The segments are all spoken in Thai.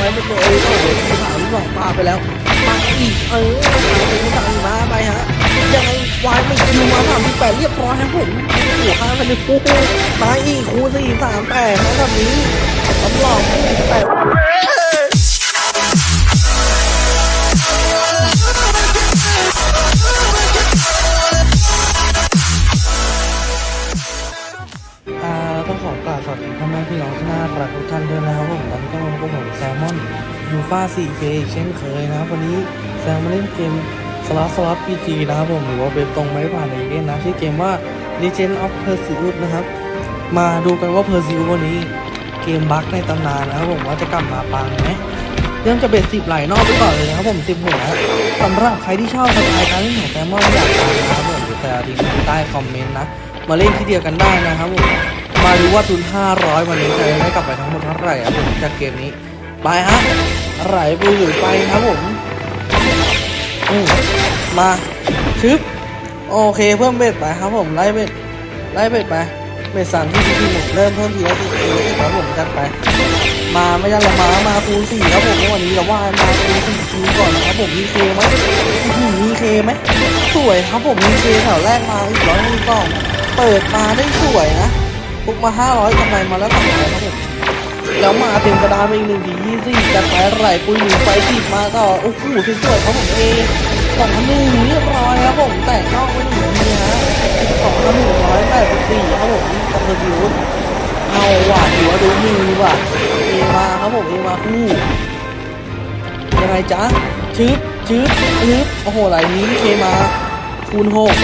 ไว้เป็นตัวเองก็เดี๋ยวที่ถามหลอกปลาไปแล้วมาอีกเออมาสั่งมาไปฮะยังไงวายไม่กินมาสามที่แปดเรียบร้อยครับผมหัวข้างมันเลยปูมาอีกคูสี่สามแปดนะแบบนี้สำหรับแปด พี่น้องที่น่ารักทุกท่านด้วยนะครับผมตอนนี้ก็มาพบกับผมแซลมอนยูฟ่า 4K เช่นเคยนะครับวันนี้แซลมาเล่นเกมสล็อตสล็อต PG นะครับผมหรือว่าเว็บตรงไม่ผ่านในเกมนะชื่อเกมว่า Legend of Perseus นะครับ มาดูกันว่า Perseus วันนี้เกมบั๊กในตำนานนะครับผมว่าจะกลับมาปังไหมเริ่มจะเบ็ดสิบไหลนอกไปก่อนเลยนะครับผมสิบหัวสำหรับใครที่ชอบสไตล์การเล่นของแซลมอนอยากตามนะครับผมเดี๋ยวจะทิ้งใต้คอมเมนต์นะ มาเล่นที่เดียวกันได้นะครับผม มาดูว่าทุน 500 วันนี้จะได้กลับไปทั้งหมดเท่าไหร่ครับผมจากเกมนี้ ไปฮะไหลไปหรือไปครับผมอืมาชึบโอเคเพิ่มเบ็ดไปครับผมไล่เบ็ดไล่เบ็ดไปเบ็ดสามที่ที่หมดเริ่มเพิ่มทีละทีทีครับผมจัดไป มาไม่ยันละมามาคูณสี่ครับผมวันนี้เราว่ามาคูณสี่คูณก่อนนะครับผมมีเคไหมมีเคไหมสวยครับผมมีเคแถวแรกมาอีกร้อยหนึ่งกล่องเปิดมาได้สวยนะ ปุกมาห้าร้อยกำไรมาแล้วสองร้อยครับผมแล้วมาเต็มกระดานไปอีกหนึ่งทียี่สิบจัดไปไหลปุยหนึ่งไฟสิบมาก็โอ้โหสวยๆครับผมเอสองพันหนึ่งเรียบร้อยครับผมแตกนอกไปหนึ่งทีฮะสองพันหนึ่งร้อยแปดสิบสี่ครับผมกับเธอดิวเอาหว่ะหัวดูมือว่ะเอมาครับผมเอมาคู่ยังไงจ๊ะชึบชึบชึบโอ้โหไหลนี้เคมาคูณหก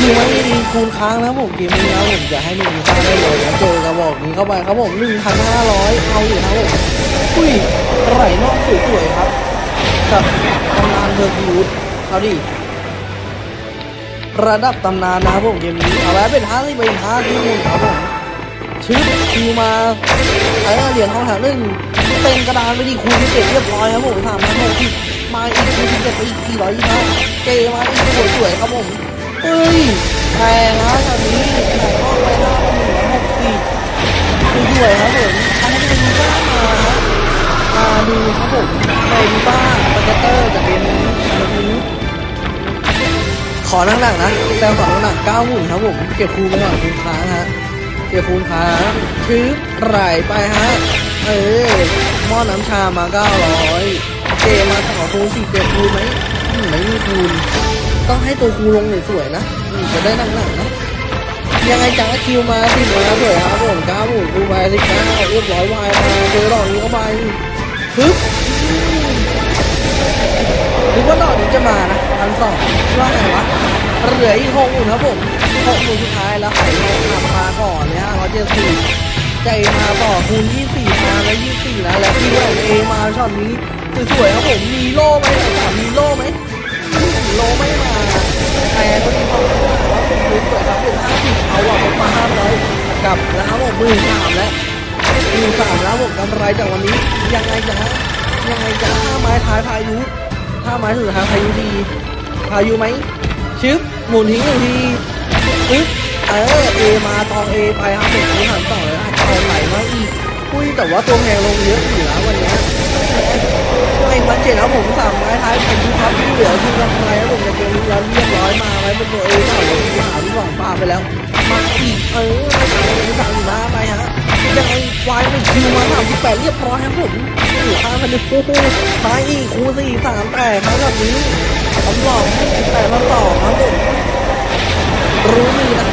คือไม่มีคูณค้างนะผมเกมนี้นะผมจะให้มีคูณค้างได้เลยนะเจอกระบอกนี้เข้าไปครับผมหนึ่งพันห้าร้อยเอาอยู่ครับผมอุ้ยไหลนอกสวยๆครับกับตำนานเทอร์ฟิวดเอาดิระดับตำนานนะครับผมเกมนี้เอาไว้เป็นห้าที่ไปห้าที่หนึ่งครับผมชึบคิวมาเออเหรียญทองแถวหนึ่งเต็มกระดานไปดีคูณที่เจ็ดเรียบร้อยครับผมสามพันหกสิบมาอีกคูณที่เจ็ดไปอีกสี่ร้อยยี่สิบเกมาอีกสวยๆครับผม เฮ้ยแพงนะตอนนี้ไหนก็ไปห้าพันหนึ่งร้อยหกสิบสวยครับผมอันนี้เป็นดูบ้ามานะมาดูครับผมในดูบ้านปาเกเตอร์จากเกมนี้แบบนี้ขอหนักๆนะแต่ขอหนักเก้าหมื่นครับผมเก็บคูณไปก่อนคูณค้างฮะเก็บคูณค้างชืบไหลไปฮะเออหม้อน้ำชามาเก้าร้อยเจมาขอคูณสี่เก็บคูณไหม อืมไม่มีคูณต้องให้ตัวคูลงสวยๆนะจะได้นั่งหนักนะยังไงจ้าคิวมาสิมาสวยครับผมก้าหมื่นคูณไปสิบเก้าเรียบร้อยวายมาเจอดอกนี้เข้าไปปึ๊บหรือว่าดอกนี้จะมานะพันสองว่าไงวะเหลืออีกหกหมื่นครับผมหกหมื่นสุดท้ายแล้วไข่ทองคำมาก่อนเนี่ยร้อยเจ็ดสี่ใจมาต่อคูณยี่สี่มาแล้วยี่สี่นะแล้วพี่แหวนเอมาช็อตนี้สวยๆครับผมมีโล่ไหมสามมีโล่ไหม โลไม่มาแต่ก็มีความสวยครับผมสวยครับเป็นห้าสิบเอาว่ะผมมาห้าร้อยกับแล้วครับผมหมื่นสามแล้วหมื่นสามแล้วผมกำไรจากวันนี้ ยังไงจ๊ะยังไงจ๊ะห้าไม้ท้ายพายุถ้าไม้สุดท้ายพายุดีพายุไหมชึบหมุนทิ้งหนึ่งทีปึ๊บเออเอมาตองเอไปครับผมนี้หันต่อเลยนะเอาไหลมาอีกอุ้ยแต่ว่าตัวแพงลงเยอะอยู่นะวันนี้ไม่มันเจ็ดแล้วผมสามไม้ท้ายพายุครับที่เหลือคือกำไร แล้วเรียบร้อยมาไว้เป็นตัวเอก่อนเลยที่หาที่สองปาไปแล้วมาอีกเออสามมาไปฮะยังไงวายไม่คิวมาสามสิบแปดเรียบร้อยครับผมหห้าพันเลยโอ้โหมาอีกคูสี่สามแปดครับแบบนี้สำหรับแปดมาต่อครับผมรู้มือนะ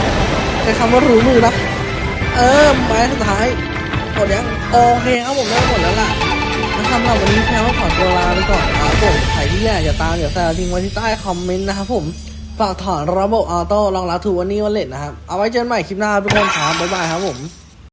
ใช้คำว่ารู้มือนะเออไม้สุดท้ายหมดยังโอเคครับผมได้หมดแล้วล่ะ สำหรับวันนี้แค่ว่าขอตัวลาไปก่อนนะครับผม ใครที่อยากจะตามเดี๋ยวแซวทิ้งไว้ที่ใต้คอมเมนต์นะครับผม ฝากถอนระบบออโต้รองรับถูกวันนี้วันเล็ดนะครับ เอาไว้เจอกันใหม่คลิปหน้าทุกคนครับบ๊ายบายครับผม